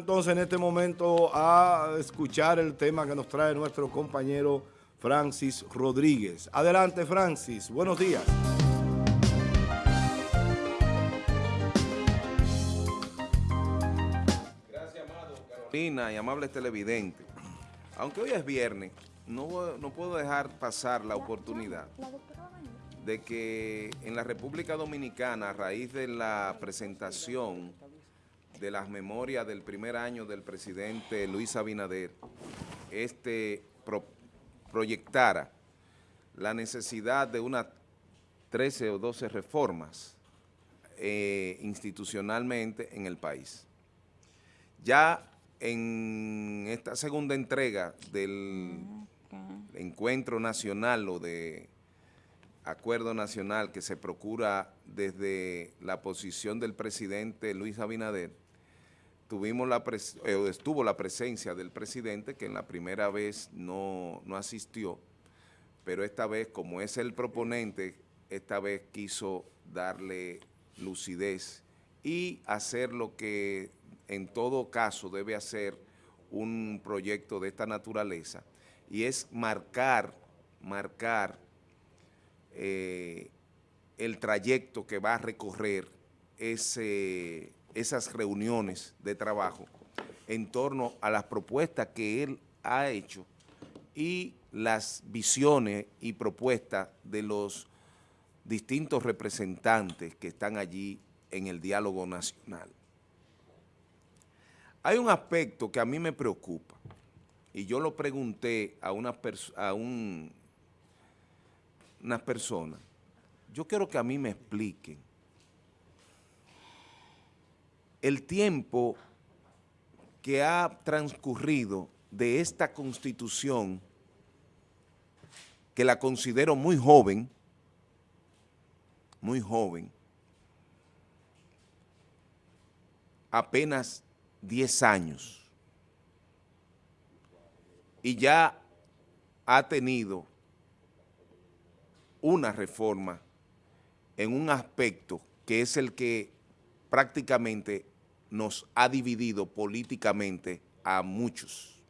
entonces en este momento a escuchar el tema que nos trae nuestro compañero Francis Rodríguez. Adelante Francis, buenos días. Gracias, amado Carolina y amables televidentes. Aunque hoy es viernes, no, no puedo dejar pasar la oportunidad de que en la República Dominicana, a raíz de la presentación de las memorias del primer año del presidente Luis Abinader, este proyectara la necesidad de unas 13 o 12 reformas eh, institucionalmente en el país. Ya en esta segunda entrega del encuentro nacional o de acuerdo nacional que se procura desde la posición del presidente Luis Abinader, tuvimos la eh, estuvo la presencia del presidente que en la primera vez no, no asistió, pero esta vez como es el proponente, esta vez quiso darle lucidez y hacer lo que en todo caso debe hacer un proyecto de esta naturaleza y es marcar, marcar eh, el trayecto que va a recorrer ese esas reuniones de trabajo en torno a las propuestas que él ha hecho y las visiones y propuestas de los distintos representantes que están allí en el diálogo nacional. Hay un aspecto que a mí me preocupa y yo lo pregunté a, una a un, unas. Yo quiero que a mí me expliquen el tiempo que ha transcurrido de esta constitución, que la considero muy joven, muy joven, apenas 10 años, y ya ha tenido una reforma en un aspecto que es el que prácticamente nos ha dividido políticamente a muchos.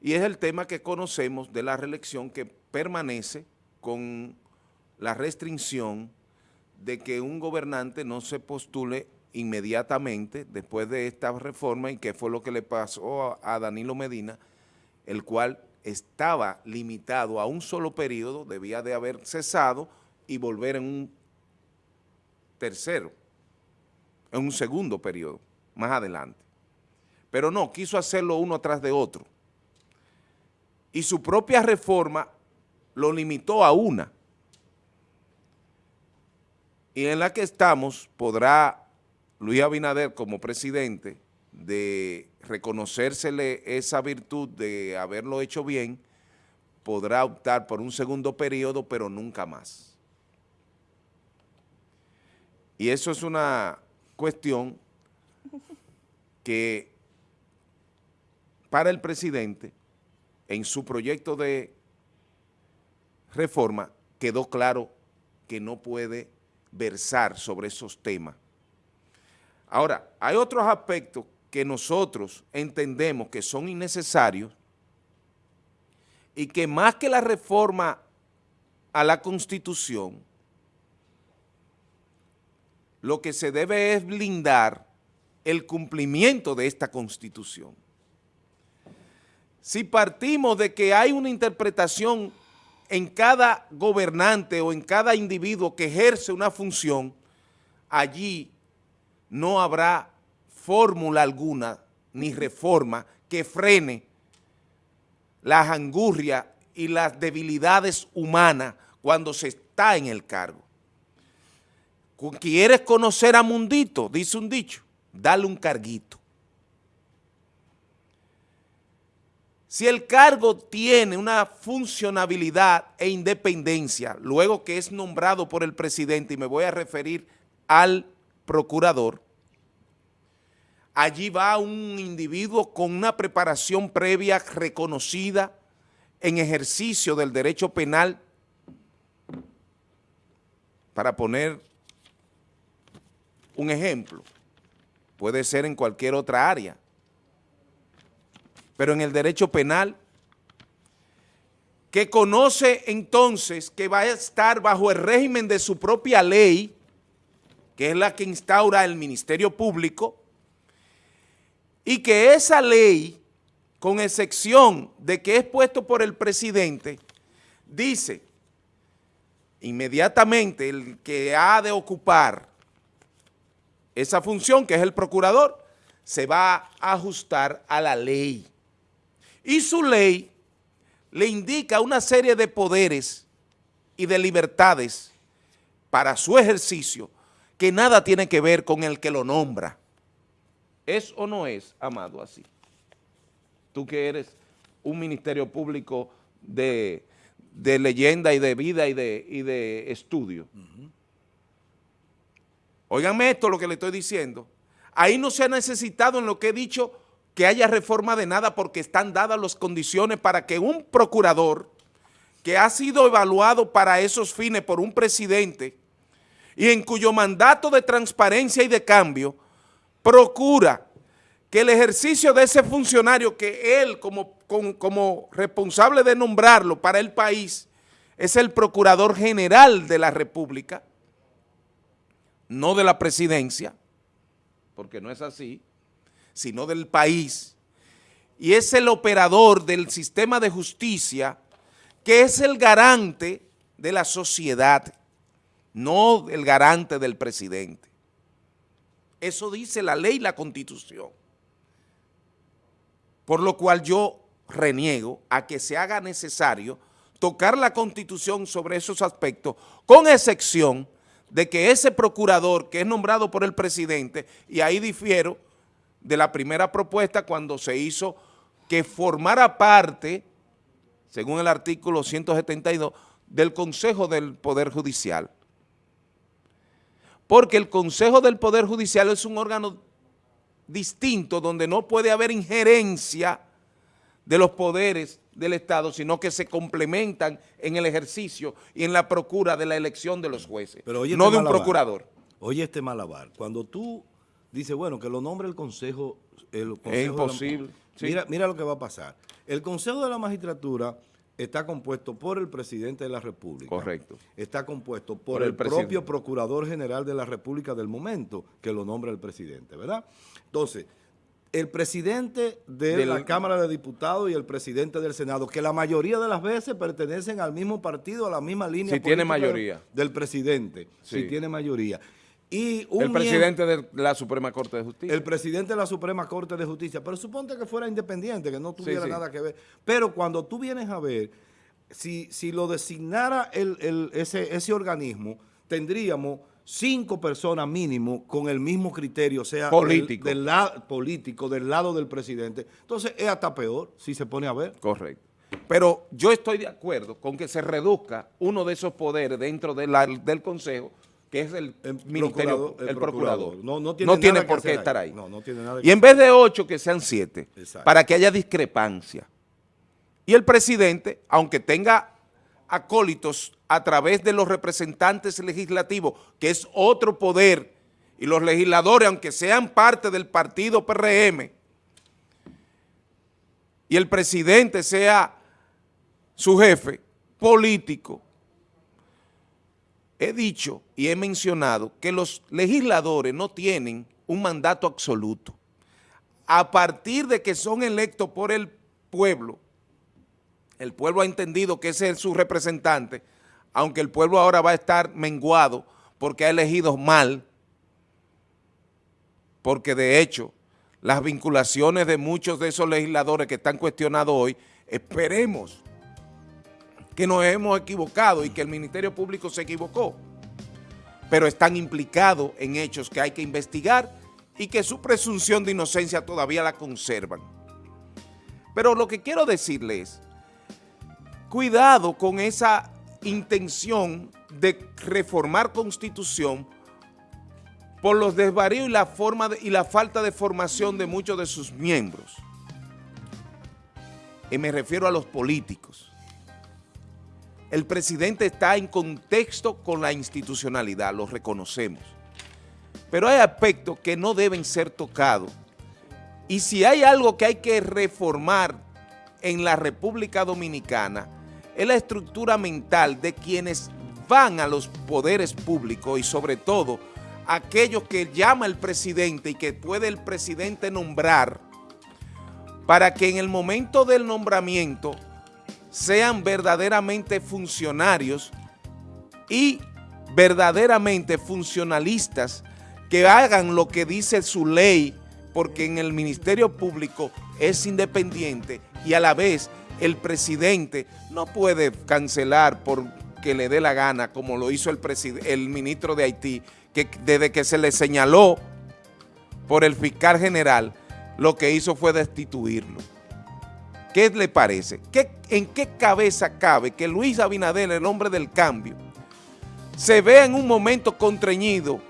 Y es el tema que conocemos de la reelección que permanece con la restricción de que un gobernante no se postule inmediatamente después de esta reforma y que fue lo que le pasó a Danilo Medina, el cual estaba limitado a un solo periodo, debía de haber cesado y volver en un tercero en un segundo periodo, más adelante. Pero no, quiso hacerlo uno atrás de otro. Y su propia reforma lo limitó a una. Y en la que estamos podrá Luis Abinader como presidente de reconocérsele esa virtud de haberlo hecho bien, podrá optar por un segundo periodo, pero nunca más. Y eso es una cuestión que para el presidente, en su proyecto de reforma, quedó claro que no puede versar sobre esos temas. Ahora, hay otros aspectos que nosotros entendemos que son innecesarios y que más que la reforma a la Constitución, lo que se debe es blindar el cumplimiento de esta Constitución. Si partimos de que hay una interpretación en cada gobernante o en cada individuo que ejerce una función, allí no habrá fórmula alguna ni reforma que frene las angurrias y las debilidades humanas cuando se está en el cargo. ¿Quieres conocer a Mundito? Dice un dicho, dale un carguito. Si el cargo tiene una funcionabilidad e independencia, luego que es nombrado por el presidente, y me voy a referir al procurador, allí va un individuo con una preparación previa reconocida en ejercicio del derecho penal para poner un ejemplo, puede ser en cualquier otra área. Pero en el derecho penal, que conoce entonces que va a estar bajo el régimen de su propia ley, que es la que instaura el Ministerio Público, y que esa ley, con excepción de que es puesto por el presidente, dice inmediatamente el que ha de ocupar esa función, que es el procurador, se va a ajustar a la ley. Y su ley le indica una serie de poderes y de libertades para su ejercicio que nada tiene que ver con el que lo nombra. ¿Es o no es, Amado, así? Tú que eres un ministerio público de, leyenda y de vida y de, y de estudio. Óiganme esto lo que le estoy diciendo. Ahí no se ha necesitado en lo que he dicho que haya reforma de nada porque están dadas las condiciones para que un procurador que ha sido evaluado para esos fines por un presidente y en cuyo mandato de transparencia y de cambio procura que el ejercicio de ese funcionario que él como, como, responsable de nombrarlo para el país es el Procurador General de la República, no de la presidencia, porque no es así, sino del país, y es el operador del sistema de justicia que es el garante de la sociedad, no el garante del presidente. Eso dice la ley y la constitución. Por lo cual yo reniego a que se haga necesario tocar la constitución sobre esos aspectos, con excepción de que ese procurador que es nombrado por el presidente, y ahí difiero de la primera propuesta cuando se hizo que formara parte, según el artículo 172, del Consejo del Poder Judicial. Porque el Consejo del Poder Judicial es un órgano distinto donde no puede haber injerencia de los poderes del Estado, sino que se complementan en el ejercicio y en la procura de la elección de los jueces, no este de un procurador. Oye este malabar, cuando tú dices, bueno, que lo nombre el Consejo... El es imposible. mira, mira lo que va a pasar. El Consejo de la Magistratura está compuesto por el presidente de la República. Correcto. Está compuesto por, el, propio Procurador General de la República del momento, que lo nombra el presidente, ¿verdad? Entonces, el presidente de la Cámara de Diputados y el presidente del Senado, que la mayoría de las veces pertenecen al mismo partido, a la misma línea si tiene mayoría. del presidente, si tiene mayoría el presidente de la Suprema Corte de Justicia. El presidente de la Suprema Corte de Justicia. Pero suponte que fuera independiente, que no tuviera nada que ver. Pero cuando tú vienes a ver, si, si lo designara el, ese, ese organismo, tendríamos cinco personas mínimo con el mismo criterio, o sea, político. Del, lado político, del lado del presidente. Entonces es hasta peor si se pone a ver. Correcto. Pero yo estoy de acuerdo con que se reduzca uno de esos poderes dentro del Consejo que es el, ministerio, el, procurador. No, tiene, por qué estar ahí. y en vez de ocho, que sean siete, para que haya discrepancia. Y el presidente, aunque tenga acólitos a través de los representantes legislativos, que es otro poder, y los legisladores, aunque sean parte del partido PRM, y el presidente sea su jefe político, he dicho y he mencionado que los legisladores no tienen un mandato absoluto. A partir de que son electos por el pueblo, el pueblo ha entendido que ese es su representante, aunque el pueblo ahora va a estar menguado porque ha elegido mal, porque de hecho las vinculaciones de muchos de esos legisladores que están cuestionados hoy, esperemos que nos hemos equivocado y que el Ministerio Público se equivocó, pero están implicados en hechos que hay que investigar y que su presunción de inocencia todavía la conservan. Pero lo que quiero decirles es, cuidado con esa intención de reformar constitución por los desvaríos y la, y la falta de formación de muchos de sus miembros. Y me refiero a los políticos el presidente está en contexto con la institucionalidad, lo reconocemos. pero hay aspectos que no deben ser tocados. Y si hay algo que hay que reformar en la República Dominicana, es la estructura mental de quienes van a los poderes públicos y sobre todo aquellos que llama el presidente y que puede el presidente nombrar para que en el momento del nombramiento sean verdaderamente funcionarios y verdaderamente funcionalistas que hagan lo que dice su ley, porque en el Ministerio Público es independiente y a la vez el presidente no puede cancelar por que le dé la gana, como lo hizo el, el ministro de Haití, que desde que se le señaló por el fiscal general, lo que hizo fue destituirlo. ¿Qué le parece? ¿Qué, ¿En qué cabeza cabe que Luis Abinader, el hombre del cambio, se vea en un momento contrañido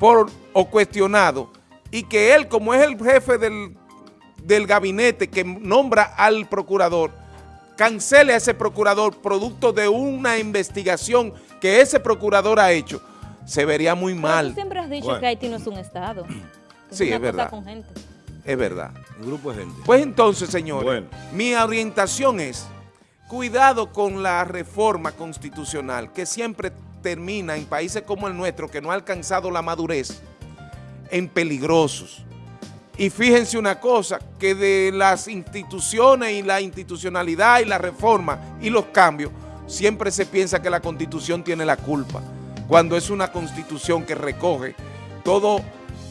por, o cuestionado y que él, como es el jefe del, del gabinete que nombra al procurador, cancele a ese procurador producto de una investigación que ese procurador ha hecho, se vería muy mal. tú siempre has dicho que Haití no es un estado. sí, es verdad. Es verdad. Un grupo de gente. Pues entonces, señores, mi orientación es cuidado con la reforma constitucional que siempre termina en países como el nuestro, que no ha alcanzado la madurez, en peligrosos. Y fíjense una cosa, que de las instituciones y la institucionalidad y la reforma y los cambios, siempre se piensa que la Constitución tiene la culpa, cuando es una Constitución que recoge todo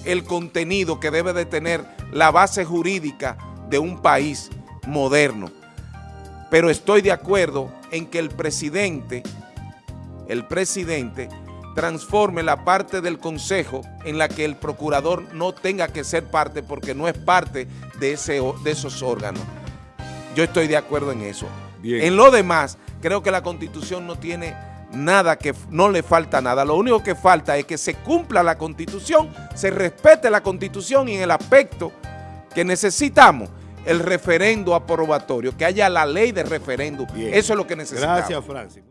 el contenido que debe de tener la base jurídica de un país moderno. Pero estoy de acuerdo en que el presidente, el presidente transforme la parte del consejo en la que el procurador no tenga que ser parte porque no es parte de, ese, de esos órganos. Yo estoy de acuerdo en eso. En lo demás, creo que la Constitución no tiene nada que no le falta nada. Lo único que falta es que se cumpla la Constitución, se respete la Constitución y en el aspecto que necesitamos el referendo aprobatorio, que haya la ley de referendo. Eso es lo que necesitamos. Gracias, Francis.